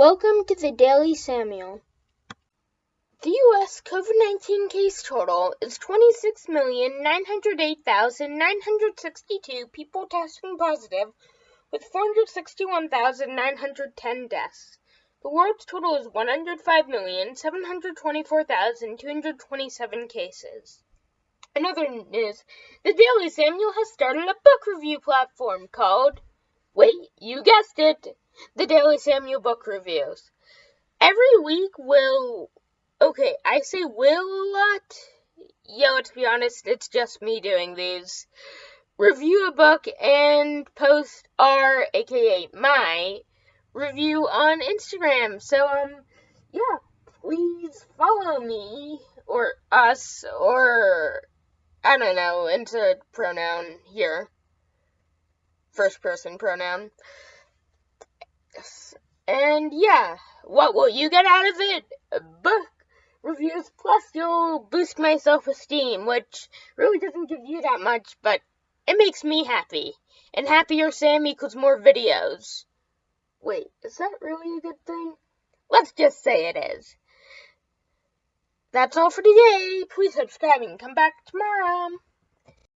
Welcome to the Daily Samuel. The U.S. COVID 19 case total is 26,908,962 people testing positive, with 461,910 deaths. The world's total is 105,724,227 cases. In other news, the Daily Samuel has started a book review platform called, wait, you guessed it, the Daily Samuel Book Reviews. Every week will, okay, I say will a lot. Yeah, let's be honest, it's just me doing these. Review a book and post our, aka my, review on Instagram. So, um, yeah, please follow me or us or I don't know, insert pronoun here. First person pronoun. And yeah, what will you get out of it? Book reviews, plus you'll boost my self esteem, which really doesn't give you that much, but it makes me happy. And happier Sam equals more videos. Wait, is that really a good thing? Let's just say it is. That's all for today. Please subscribe and come back tomorrow.